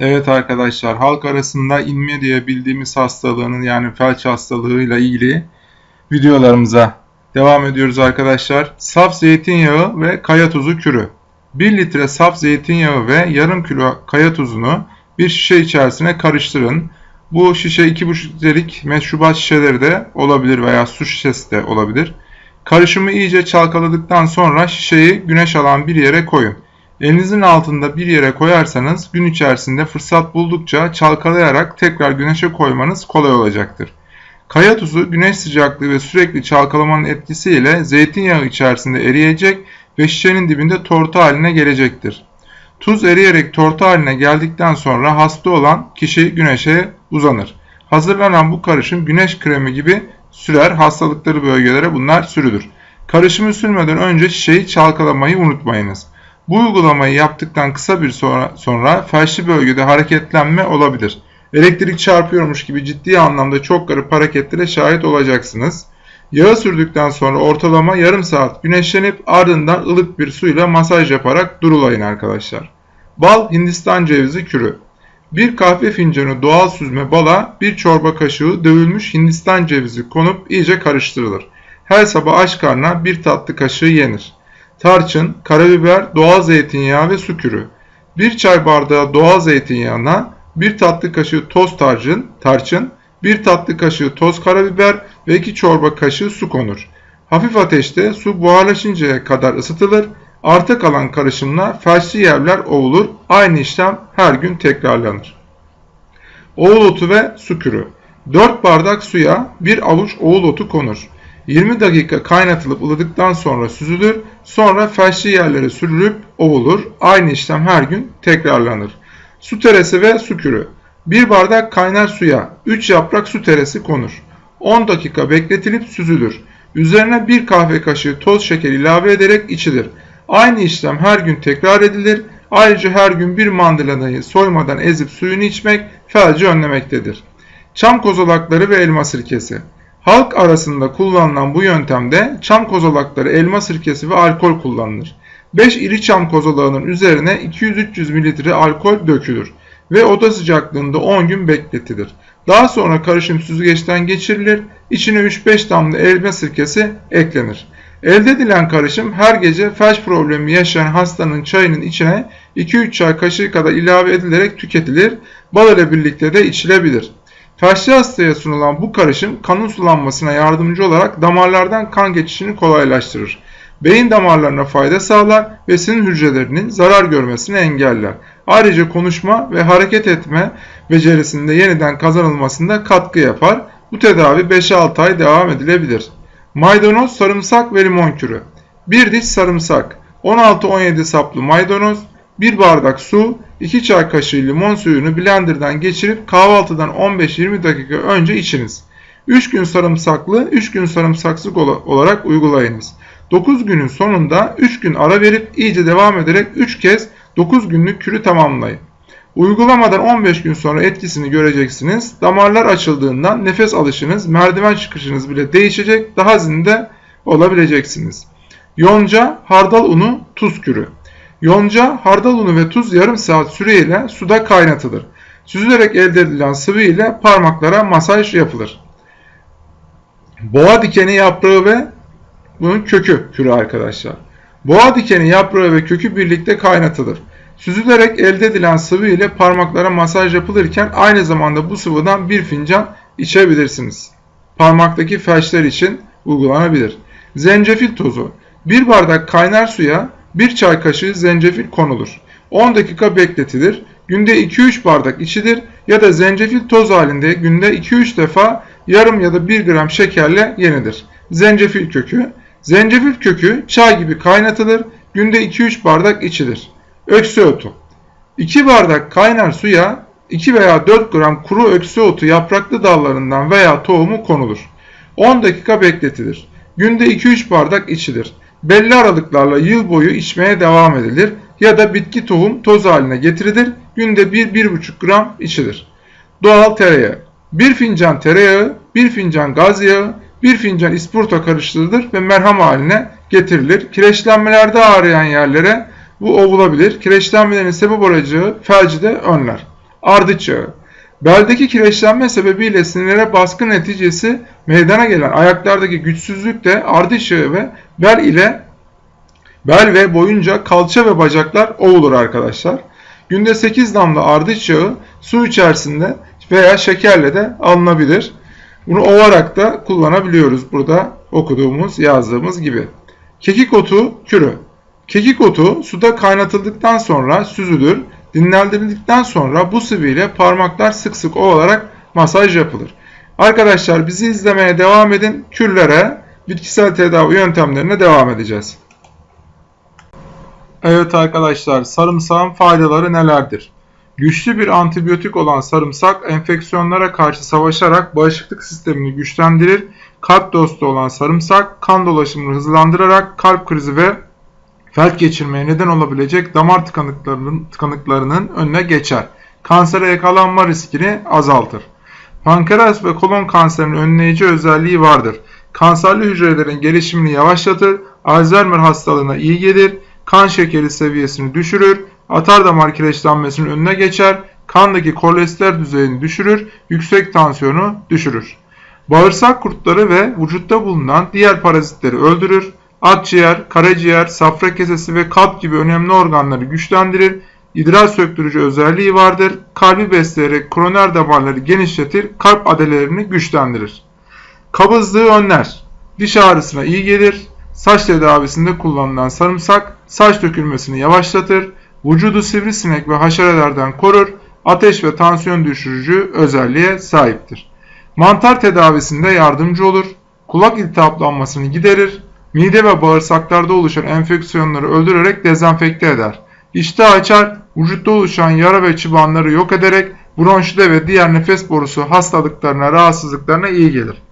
Evet arkadaşlar halk arasında inme diye bildiğimiz hastalığının yani felç hastalığıyla ilgili videolarımıza devam ediyoruz arkadaşlar. Saf zeytinyağı ve kaya tuzu kürü. 1 litre saf zeytinyağı ve yarım kilo kaya tuzunu bir şişe içerisine karıştırın. Bu şişe 2,5 litrelik meşrubat şişeleri de olabilir veya su şişesi de olabilir. Karışımı iyice çalkaladıktan sonra şişeyi güneş alan bir yere koyun. Elinizin altında bir yere koyarsanız gün içerisinde fırsat buldukça çalkalayarak tekrar güneşe koymanız kolay olacaktır. Kaya tuzu güneş sıcaklığı ve sürekli çalkalamanın etkisiyle zeytinyağı içerisinde eriyecek ve şişenin dibinde tortu haline gelecektir. Tuz eriyerek tortu haline geldikten sonra hasta olan kişi güneşe uzanır. Hazırlanan bu karışım güneş kremi gibi sürer hastalıkları bölgelere bunlar sürülür. Karışımı sürmeden önce şişeyi çalkalamayı unutmayınız. Bu uygulamayı yaptıktan kısa bir sonra, sonra felçli bölgede hareketlenme olabilir. Elektrik çarpıyormuş gibi ciddi anlamda çok garip hareketlere şahit olacaksınız. Yağı sürdükten sonra ortalama yarım saat güneşlenip ardından ılık bir suyla masaj yaparak durulayın arkadaşlar. Bal Hindistan cevizi kürü. Bir kahve fincanı doğal süzme bala bir çorba kaşığı dövülmüş Hindistan cevizi konup iyice karıştırılır. Her sabah aç karnına bir tatlı kaşığı yenir tarçın, karabiber, doğal zeytinyağı ve su kürü. 1 çay bardağı doğal zeytinyağına 1 tatlı kaşığı toz tarçın, tarçın, 1 tatlı kaşığı toz karabiber ve 2 çorba kaşığı su konur. Hafif ateşte su buharlaşıncaya kadar ısıtılır. Arta kalan karışımla felçli yerler ovulur. Aynı işlem her gün tekrarlanır. Oğul otu ve su kürü. 4 bardak suya 1 avuç oğul otu konur. 20 dakika kaynatılıp ılıdıktan sonra süzülür. Sonra felçli yerlere sürülüp ovulur. Aynı işlem her gün tekrarlanır. Su teresi ve su kürü. 1 bardak kaynar suya 3 yaprak su teresi konur. 10 dakika bekletilip süzülür. Üzerine 1 kahve kaşığı toz şeker ilave ederek içilir. Aynı işlem her gün tekrar edilir. Ayrıca her gün bir mandalinayı soymadan ezip suyunu içmek felci önlemektedir. Çam kozalakları ve elma sirkesi. Halk arasında kullanılan bu yöntemde çam kozalakları, elma sirkesi ve alkol kullanılır. 5 iri çam kozalağının üzerine 200-300 ml alkol dökülür ve oda sıcaklığında 10 gün bekletilir. Daha sonra karışım süzgeçten geçirilir, içine 3-5 damla elma sirkesi eklenir. Elde edilen karışım her gece felç problemi yaşayan hastanın çayının içine 2-3 çay kaşığı kadar ilave edilerek tüketilir, bal ile birlikte de içilebilir. Felçli hastaya sunulan bu karışım kanın sulanmasına yardımcı olarak damarlardan kan geçişini kolaylaştırır. Beyin damarlarına fayda sağlar ve sinir hücrelerinin zarar görmesini engeller. Ayrıca konuşma ve hareket etme becerisinde yeniden kazanılmasında katkı yapar. Bu tedavi 5-6 ay devam edilebilir. Maydanoz, sarımsak ve limon kürü. 1 diş sarımsak, 16-17 saplı maydanoz, 1 bardak su, 2 çay kaşığı limon suyunu blenderdan geçirip kahvaltıdan 15-20 dakika önce içiniz. 3 gün sarımsaklı, 3 gün sarımsaksız olarak uygulayınız. 9 günün sonunda 3 gün ara verip iyice devam ederek 3 kez 9 günlük kürü tamamlayın. Uygulamadan 15 gün sonra etkisini göreceksiniz. Damarlar açıldığından nefes alışınız, merdiven çıkışınız bile değişecek, daha zinde olabileceksiniz. Yonca, hardal unu, tuz kürü. Yonca, hardal unu ve tuz yarım saat süreyle suda kaynatılır. Süzülerek elde edilen sıvı ile parmaklara masaj yapılır. Boğa dikeni yaprağı ve bunun kökü kürü arkadaşlar. Boğa dikeni yaprağı ve kökü birlikte kaynatılır. Süzülerek elde edilen sıvı ile parmaklara masaj yapılırken aynı zamanda bu sıvıdan bir fincan içebilirsiniz. Parmaktaki felçler için uygulanabilir. Zencefil tozu. Bir bardak kaynar suya 1 çay kaşığı zencefil konulur. 10 dakika bekletilir. Günde 2-3 bardak içilir ya da zencefil toz halinde günde 2-3 defa yarım ya da 1 gram şekerle yenilir. Zencefil kökü Zencefil kökü çay gibi kaynatılır. Günde 2-3 bardak içilir. Öksü otu 2 bardak kaynar suya 2 veya 4 gram kuru öksü otu yapraklı dallarından veya tohumu konulur. 10 dakika bekletilir. Günde 2-3 bardak içilir belli aralıklarla yıl boyu içmeye devam edilir ya da bitki tohum toz haline getirilir. Günde 1-1,5 gram içilir. Doğal tereyağı 1 fincan tereyağı, 1 fincan gaz yağı, 1 fincan ispurta karıştırılır ve merham haline getirilir. Kireçlenmelerde ağrıyan yerlere bu ovulabilir. Kireçlenmelerin sebep olacağı felci de önler. ardıç yağı. Beldeki kireçlenme sebebiyle sinirlere baskı neticesi meydana gelen ayaklardaki güçsüzlük de ardıç yağı ve bel ile bel ve boyunca kalça ve bacaklar ovulur arkadaşlar. Günde 8 damla ardıç yağı su içerisinde veya şekerle de alınabilir. Bunu ovarak da kullanabiliyoruz burada okuduğumuz yazdığımız gibi. Kekik otu kürü. Kekik otu suda kaynatıldıktan sonra süzülür. Dinlendirildikten sonra bu sıvı ile parmaklar sık sık ovalarak masaj yapılır. Arkadaşlar bizi izlemeye devam edin. Kürlere, bitkisel tedavi yöntemlerine devam edeceğiz. Evet arkadaşlar sarımsağın faydaları nelerdir? Güçlü bir antibiyotik olan sarımsak enfeksiyonlara karşı savaşarak bağışıklık sistemini güçlendirir. Kalp dostu olan sarımsak kan dolaşımını hızlandırarak kalp krizi ve felç geçirmeye neden olabilecek damar tıkanıklarının, tıkanıklarının önüne geçer. Kansere yakalanma riskini azaltır. Pankreas ve kolon kanserinin önleyici özelliği vardır. Kanserli hücrelerin gelişimini yavaşlatır, Alzheimer hastalığına iyi gelir, kan şekeri seviyesini düşürür, atar damar kireçlenmesinin önüne geçer, kandaki kolesterol düzeyini düşürür, yüksek tansiyonu düşürür. Bağırsak kurtları ve vücutta bulunan diğer parazitleri öldürür, akciğer, karaciğer, safra kesesi ve kalp gibi önemli organları güçlendirir, idrar söktürücü özelliği vardır, kalbi besleyerek koroner damarları genişletir, kalp adelerini güçlendirir. Kabızlığı önler, diş ağrısına iyi gelir, saç tedavisinde kullanılan sarımsak saç dökülmesini yavaşlatır, vücudu sivrisinek ve haşerelerden korur, ateş ve tansiyon düşürücü özelliğe sahiptir. Mantar tedavisinde yardımcı olur, kulak iltihaplanmasını giderir, mide ve bağırsaklarda oluşan enfeksiyonları öldürerek dezenfekte eder. İştah açar, vücutta oluşan yara ve çıbanları yok ederek bronşide ve diğer nefes borusu hastalıklarına, rahatsızlıklarına iyi gelir.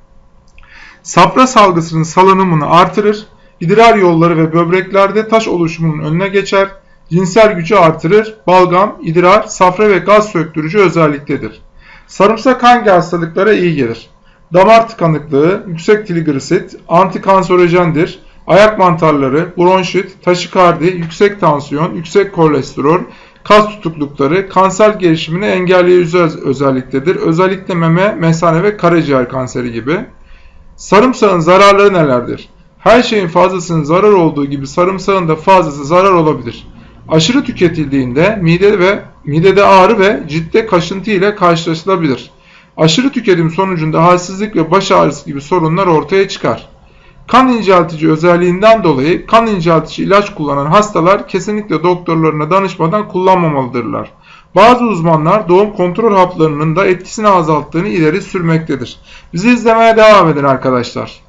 Safra salgısının salınımını artırır, idrar yolları ve böbreklerde taş oluşumunun önüne geçer, cinsel gücü artırır, balgam, idrar, safra ve gaz söktürücü özelliktedir. Sarımsak hangi hastalıklara iyi gelir? Damar tıkanıklığı, yüksek trigliserit, antikanserojendir, ayak mantarları, bronşit, taşikardi, yüksek tansiyon, yüksek kolesterol, kas tutuklukları, kanser gelişimini engelleyici özelliktedir. Özellikle meme, mesane ve karaciğer kanseri gibi. Sarımsağın zararları nelerdir? Her şeyin fazlasının zarar olduğu gibi sarımsağın da fazlası zarar olabilir. Aşırı tüketildiğinde mide ve midede ağrı ve ciltte kaşıntı ile karşılaşılabilir. Aşırı tüketim sonucunda halsizlik ve baş ağrısı gibi sorunlar ortaya çıkar. Kan inceltici özelliğinden dolayı kan inceltici ilaç kullanan hastalar kesinlikle doktorlarına danışmadan kullanmamalıdırlar. Bazı uzmanlar doğum kontrol haplarının da etkisini azalttığını ileri sürmektedir. Bizi izlemeye devam edin arkadaşlar.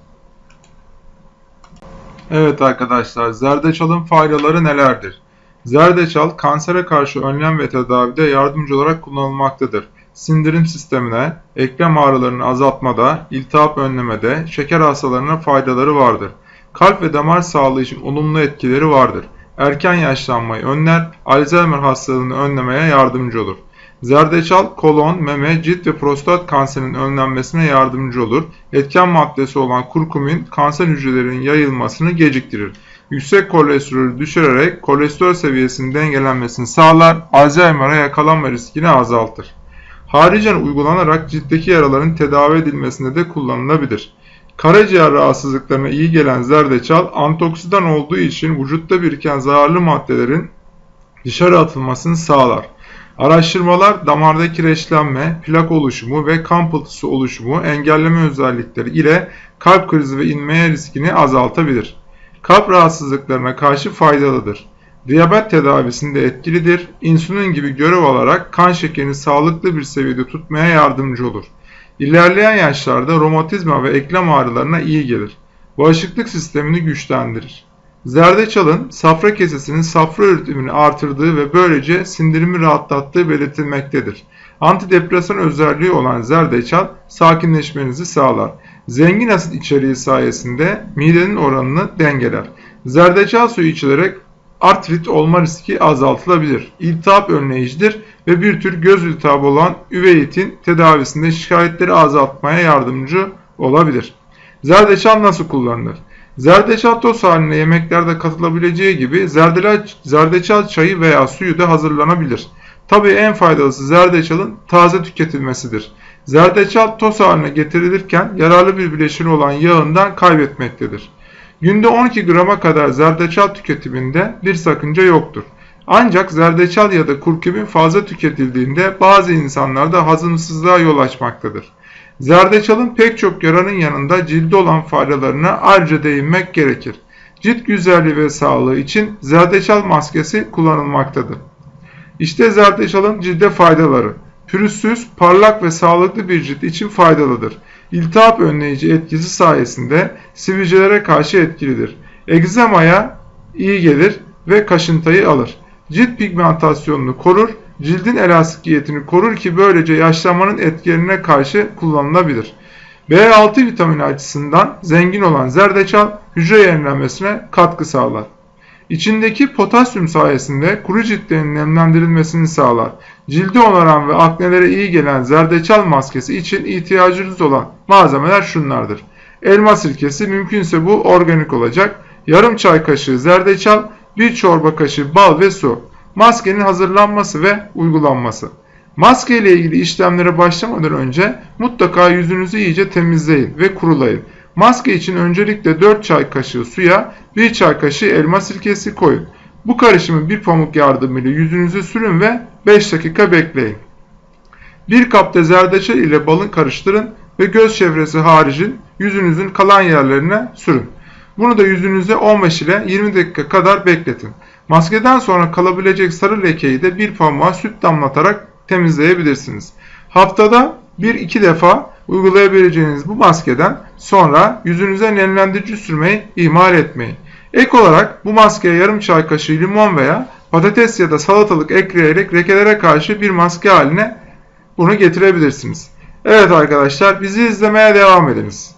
Evet arkadaşlar, zerdeçalın faydaları nelerdir? Zerdeçal kansere karşı önlem ve tedavide yardımcı olarak kullanılmaktadır. Sindirim sistemine, eklem ağrılarını azaltmada, iltihap önlemede, şeker hastalarına faydaları vardır. Kalp ve damar sağlığı için olumlu etkileri vardır. Erken yaşlanmayı önler, Alzheimer hastalığını önlemeye yardımcı olur. Zerdeçal, kolon, meme, cilt ve prostat kanserinin önlenmesine yardımcı olur. Etken maddesi olan kurkumin kanser hücrelerinin yayılmasını geciktirir. Yüksek kolesterolü düşürerek kolesterol seviyesinin dengelenmesini sağlar, Alzheimer'a yakalanma riskini azaltır. Haricen uygulanarak ciltteki yaraların tedavi edilmesinde de kullanılabilir. Karaciğer rahatsızlıklarına iyi gelen zerdeçal antioksidan olduğu için vücutta biriken zararlı maddelerin dışarı atılmasını sağlar. Araştırmalar damarda kireçlenme, plak oluşumu ve kan pıhtısı oluşumu engelleme özellikleri ile kalp krizi ve inmeye riskini azaltabilir. Kalp rahatsızlıklarına karşı faydalıdır. Diyabet tedavisinde etkilidir. İnsülin gibi görev alarak kan şekerini sağlıklı bir seviyede tutmaya yardımcı olur. İlerleyen yaşlarda romatizma ve eklem ağrılarına iyi gelir. Bağışıklık sistemini güçlendirir. Zerdeçalın safra kesesinin safra üretimini artırdığı ve böylece sindirimi rahatlattığı belirtilmektedir. Antidepresan özelliği olan zerdeçal sakinleşmenizi sağlar. Zengin asit içeriği sayesinde midenin oranını dengeler. Zerdeçal suyu içilerek artrit olma riski azaltılabilir. İltihap önleyicidir ve bir tür göz iltihabı olan üveyitin tedavisinde şikayetleri azaltmaya yardımcı olabilir. Zerdeçal nasıl kullanılır? Zerdeçal toz haline yemeklerde katılabileceği gibi zerdeçal çayı veya suyu da hazırlanabilir. Tabii en faydalısı zerdeçalın taze tüketilmesidir. Zerdeçal toz haline getirilirken yararlı bir bileşeni olan yağından kaybetmektedir. Günde 12 grama kadar zerdeçal tüketiminde bir sakınca yoktur. Ancak zerdeçal ya da kurkumin fazla tüketildiğinde bazı insanlarda hazımsızlığa yol açmaktadır. Zerdeçalın pek çok yararın yanında cilde olan faydalarına ayrıca değinmek gerekir. Cilt güzelliği ve sağlığı için zerdeçal maskesi kullanılmaktadır. İşte zerdeçalın cilde faydaları. Pürüzsüz, parlak ve sağlıklı bir cilt için faydalıdır. İltihap önleyici etkisi sayesinde sivilcelere karşı etkilidir. Egzamaya iyi gelir ve kaşıntıyı alır. Cilt pigmentasyonunu korur, cildin elastikiyetini korur ki böylece yaşlanmanın etkilerine karşı kullanılabilir. B6 vitamini açısından zengin olan zerdeçal hücre yenilenmesine katkı sağlar. İçindeki potasyum sayesinde kuru ciltlerin nemlendirilmesini sağlar. Cildi onaran ve aknelere iyi gelen zerdeçal maskesi için ihtiyacınız olan malzemeler şunlardır. Elma sirkesi mümkünse bu organik olacak. Yarım çay kaşığı zerdeçal, bir çorba kaşığı bal ve su. Maskenin hazırlanması ve uygulanması. Maske ile ilgili işlemlere başlamadan önce mutlaka yüzünüzü iyice temizleyin ve kurulayın. Maske için öncelikle 4 çay kaşığı suya 1 çay kaşığı elma sirkesi koyun. Bu karışımı bir pamuk yardımıyla yüzünüze sürün ve 5 dakika bekleyin. Bir kapta zerdeçal ile balın karıştırın ve göz çevresi haricin yüzünüzün kalan yerlerine sürün. Bunu da yüzünüze 15 ile 20 dakika kadar bekletin. Maskeden sonra kalabilecek sarı lekeyi de bir pamuğa süt damlatarak temizleyebilirsiniz. Haftada 1-2 defa uygulayabileceğiniz bu maskeden sonra yüzünüze nemlendirici sürmeyi ihmal etmeyin. Ek olarak bu maskeye yarım çay kaşığı limon veya patates ya da salatalık ekleyerek lekelere karşı bir maske haline bunu getirebilirsiniz. Evet arkadaşlar bizi izlemeye devam ediniz.